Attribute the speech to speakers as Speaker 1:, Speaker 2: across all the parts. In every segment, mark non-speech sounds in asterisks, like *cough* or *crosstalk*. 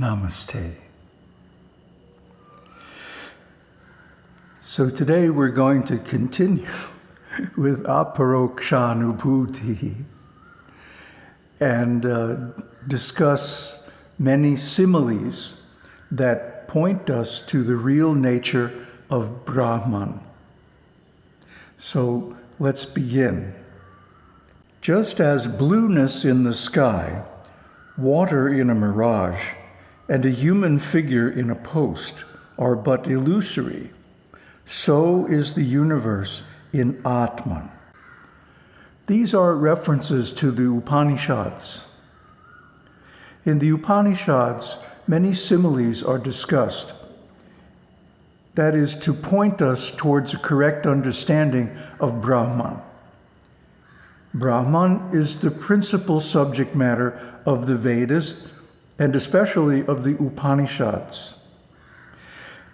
Speaker 1: Namaste. So today we're going to continue *laughs* with aparokshanubhuti and uh, discuss many similes that point us to the real nature of Brahman. So let's begin. Just as blueness in the sky, water in a mirage, and a human figure in a post are but illusory, so is the universe in Atman. These are references to the Upanishads. In the Upanishads, many similes are discussed. That is to point us towards a correct understanding of Brahman. Brahman is the principal subject matter of the Vedas and especially of the Upanishads.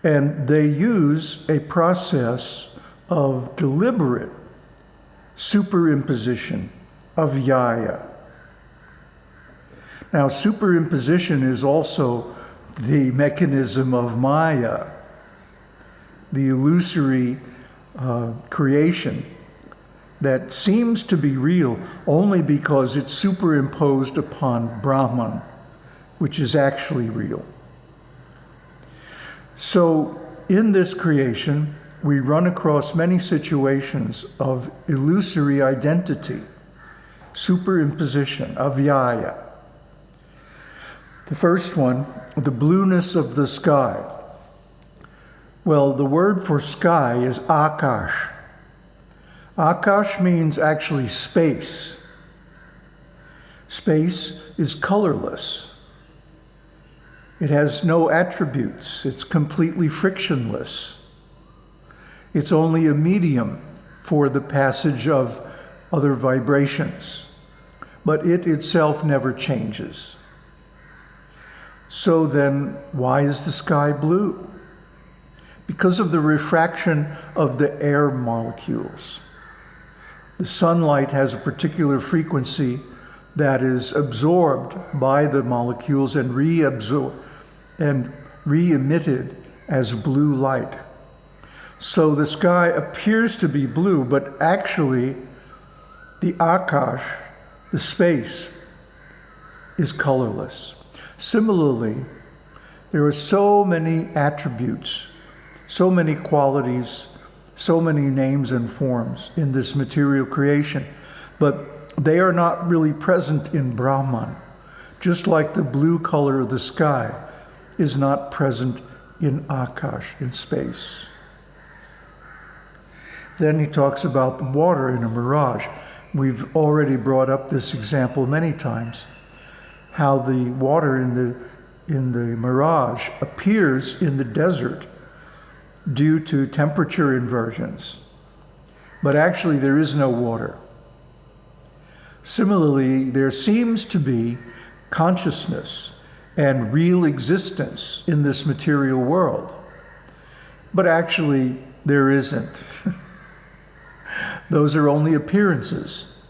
Speaker 1: And they use a process of deliberate superimposition of vyaya. Now, superimposition is also the mechanism of Maya, the illusory uh, creation that seems to be real only because it's superimposed upon Brahman, which is actually real. So, in this creation, we run across many situations of illusory identity, superimposition, avyaya. The first one, the blueness of the sky. Well, the word for sky is akash. Akash means actually space. Space is colorless. It has no attributes. It's completely frictionless. It's only a medium for the passage of other vibrations, but it itself never changes. So then, why is the sky blue? Because of the refraction of the air molecules. The sunlight has a particular frequency that is absorbed by the molecules and reabsorbed and re-emitted as blue light. So the sky appears to be blue, but actually the akash, the space, is colorless. Similarly, there are so many attributes, so many qualities, so many names and forms in this material creation, but they are not really present in Brahman, just like the blue color of the sky is not present in Akash, in space. Then he talks about the water in a mirage. We've already brought up this example many times, how the water in the, in the mirage appears in the desert due to temperature inversions. But actually there is no water. Similarly, there seems to be consciousness and real existence in this material world. But actually, there isn't. *laughs* Those are only appearances.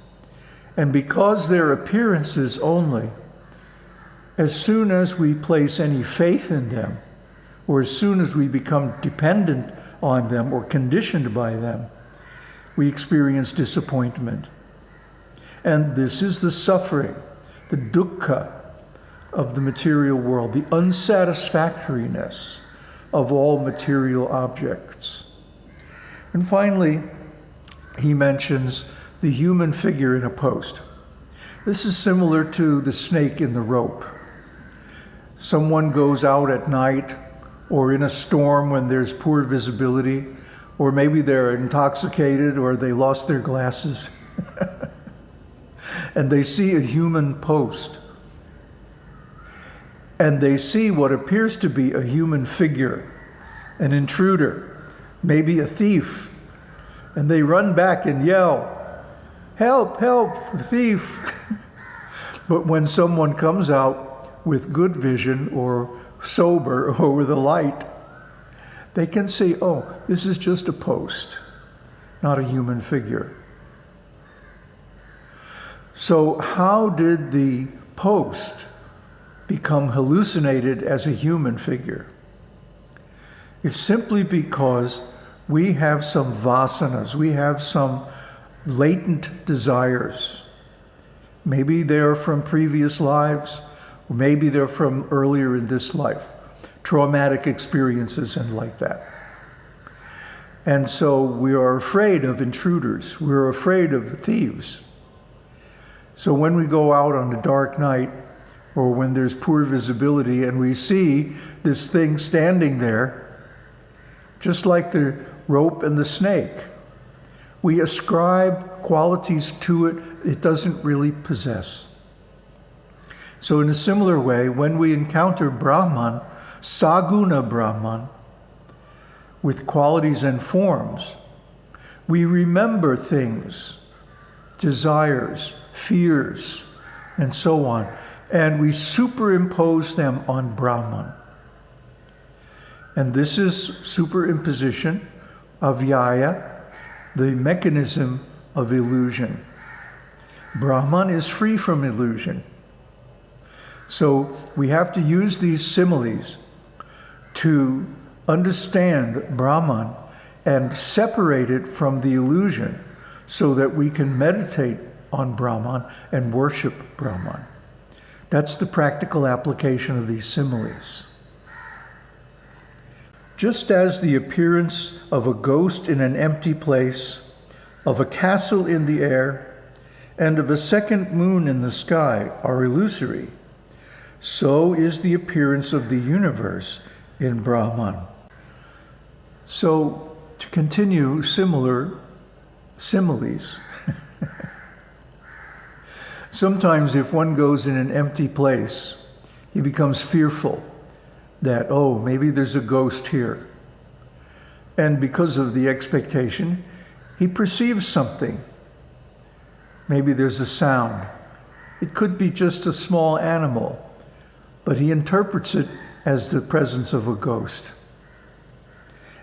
Speaker 1: And because they're appearances only, as soon as we place any faith in them, or as soon as we become dependent on them or conditioned by them, we experience disappointment. And this is the suffering, the dukkha of the material world, the unsatisfactoriness of all material objects. And finally, he mentions the human figure in a post. This is similar to the snake in the rope. Someone goes out at night or in a storm when there's poor visibility, or maybe they're intoxicated or they lost their glasses, *laughs* and they see a human post. And they see what appears to be a human figure, an intruder, maybe a thief, and they run back and yell, help, help, thief. *laughs* but when someone comes out with good vision or sober or with a light, they can see, oh, this is just a post, not a human figure. So how did the post become hallucinated as a human figure? It's simply because we have some vasanas, we have some latent desires. Maybe they're from previous lives, or maybe they're from earlier in this life, traumatic experiences and like that. And so we are afraid of intruders, we're afraid of thieves. So when we go out on a dark night, or when there's poor visibility and we see this thing standing there, just like the rope and the snake, we ascribe qualities to it it doesn't really possess. So, in a similar way, when we encounter Brahman, Saguna Brahman, with qualities and forms, we remember things, desires, fears, and so on, and we superimpose them on Brahman. And this is superimposition of avyaya, the mechanism of illusion. Brahman is free from illusion. So we have to use these similes to understand Brahman and separate it from the illusion so that we can meditate on Brahman and worship Brahman. That's the practical application of these similes. Just as the appearance of a ghost in an empty place, of a castle in the air, and of a second moon in the sky are illusory, so is the appearance of the universe in Brahman. So, to continue similar similes, sometimes if one goes in an empty place, he becomes fearful that, oh, maybe there's a ghost here. And because of the expectation, he perceives something. Maybe there's a sound. It could be just a small animal, but he interprets it as the presence of a ghost.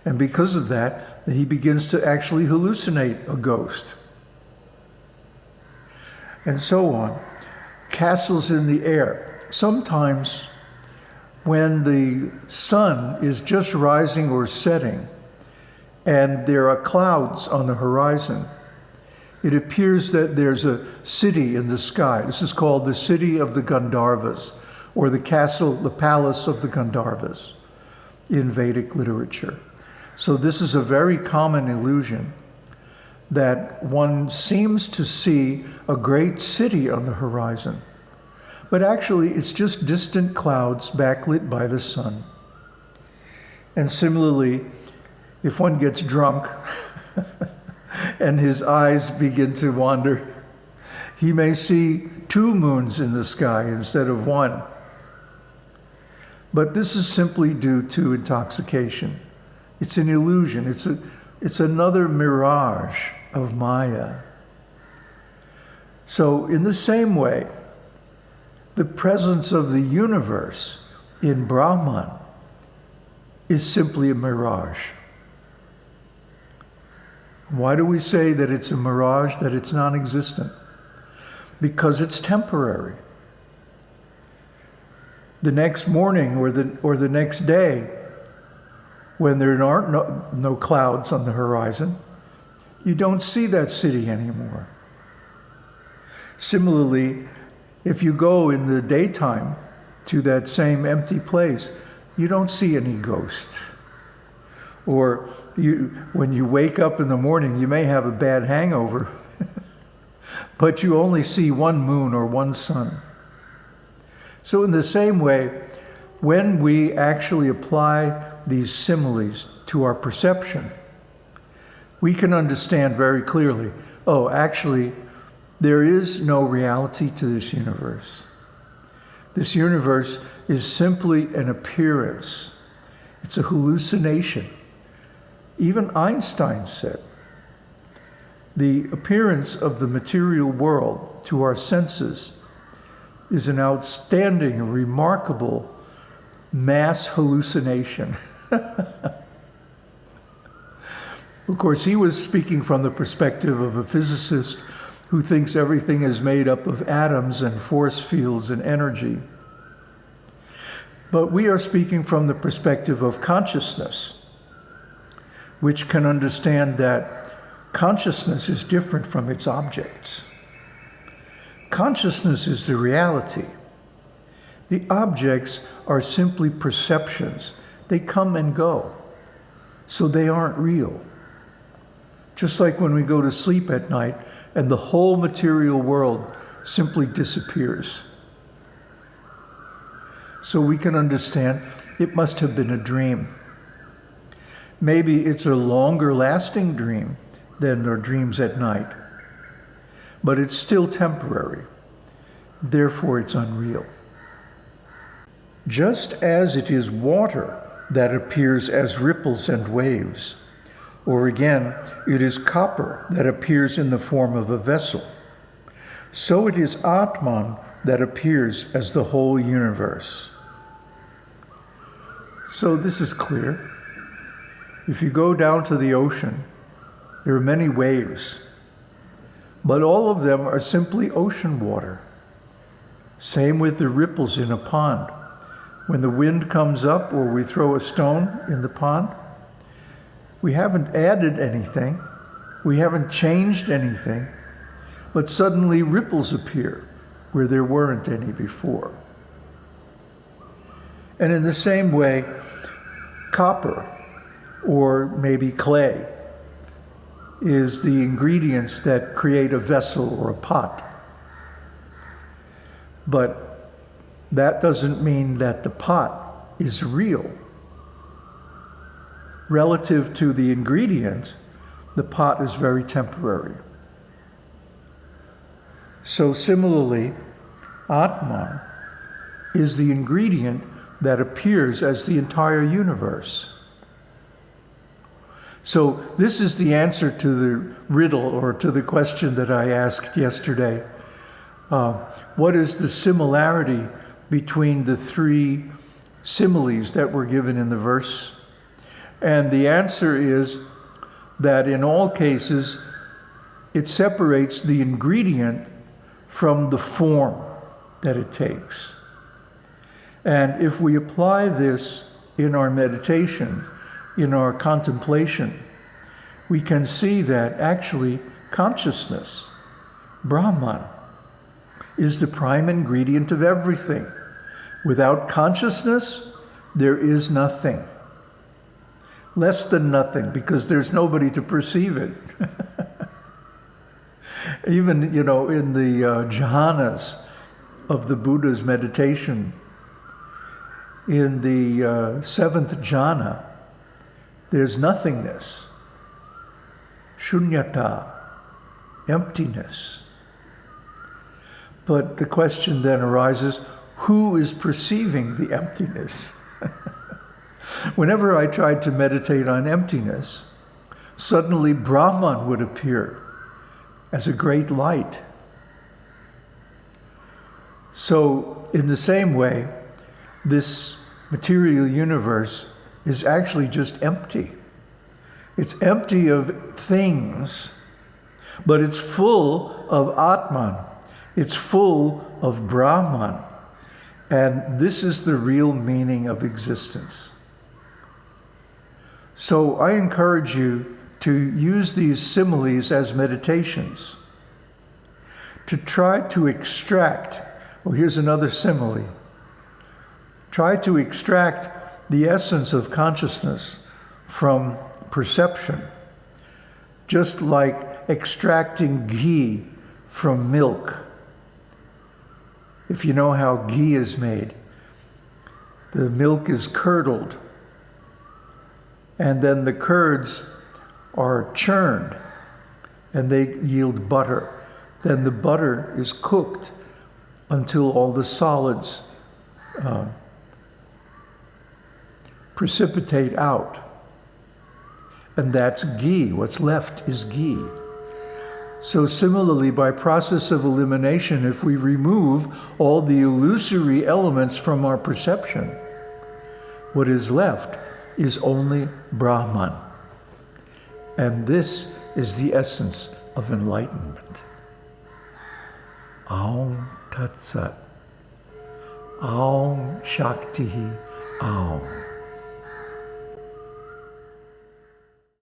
Speaker 1: And because of that, he begins to actually hallucinate a ghost. And so on. Castles in the air. Sometimes when the sun is just rising or setting and there are clouds on the horizon, it appears that there's a city in the sky. This is called the city of the Gandharvas, or the castle, the palace of the Gandharvas in Vedic literature. So this is a very common illusion that one seems to see a great city on the horizon but actually it's just distant clouds backlit by the sun. And similarly, if one gets drunk *laughs* and his eyes begin to wander, he may see two moons in the sky instead of one. But this is simply due to intoxication. It's an illusion. It's, a, it's another mirage of Maya. So, in the same way, the presence of the universe in Brahman is simply a mirage. Why do we say that it's a mirage, that it's non existent? Because it's temporary. The next morning or the, or the next day, when there aren't no, no clouds on the horizon, you don't see that city anymore. Similarly, if you go in the daytime to that same empty place, you don't see any ghosts. Or you, when you wake up in the morning, you may have a bad hangover, *laughs* but you only see one moon or one sun. So, in the same way, when we actually apply these similes to our perception, we can understand very clearly oh, actually, there is no reality to this universe. This universe is simply an appearance, it's a hallucination. Even Einstein said the appearance of the material world to our senses is an outstanding and remarkable mass hallucination. *laughs* of course, he was speaking from the perspective of a physicist who thinks everything is made up of atoms and force fields and energy. But we are speaking from the perspective of consciousness, which can understand that consciousness is different from its objects. Consciousness is the reality. The objects are simply perceptions. They come and go, so they aren't real. Just like when we go to sleep at night and the whole material world simply disappears. So we can understand it must have been a dream. Maybe it's a longer lasting dream than our dreams at night, but it's still temporary. Therefore, it's unreal. Just as it is water that appears as ripples and waves, or again, it is copper that appears in the form of a vessel. So it is Atman that appears as the whole universe. So this is clear. If you go down to the ocean, there are many waves, but all of them are simply ocean water. Same with the ripples in a pond. When the wind comes up or we throw a stone in the pond, we haven't added anything, we haven't changed anything, but suddenly ripples appear where there weren't any before. And in the same way, copper or maybe clay is the ingredients that create a vessel or a pot. But that doesn't mean that the pot is real relative to the ingredient, the pot is very temporary. So similarly, Atman is the ingredient that appears as the entire universe. So this is the answer to the riddle or to the question that I asked yesterday. Uh, what is the similarity between the three similes that were given in the verse? And the answer is that in all cases, it separates the ingredient from the form that it takes. And if we apply this in our meditation, in our contemplation, we can see that actually consciousness, Brahman, is the prime ingredient of everything. Without consciousness, there is nothing less than nothing because there's nobody to perceive it. *laughs* Even, you know, in the uh, jhanas of the Buddha's meditation, in the uh, seventh jhana, there's nothingness, shunyata, emptiness. But the question then arises, who is perceiving the emptiness? *laughs* Whenever I tried to meditate on emptiness, suddenly Brahman would appear as a great light. So, in the same way, this material universe is actually just empty. It's empty of things, but it's full of Atman. It's full of Brahman. And this is the real meaning of existence. So I encourage you to use these similes as meditations, to try to extract, well, here's another simile. Try to extract the essence of consciousness from perception, just like extracting ghee from milk. If you know how ghee is made, the milk is curdled and then the curds are churned and they yield butter. Then the butter is cooked until all the solids uh, precipitate out. And that's ghee. What's left is ghee. So similarly, by process of elimination, if we remove all the illusory elements from our perception, what is left is only Brahman. And this is the essence of enlightenment. Aum Tat Sat. Aum Shakti Aum.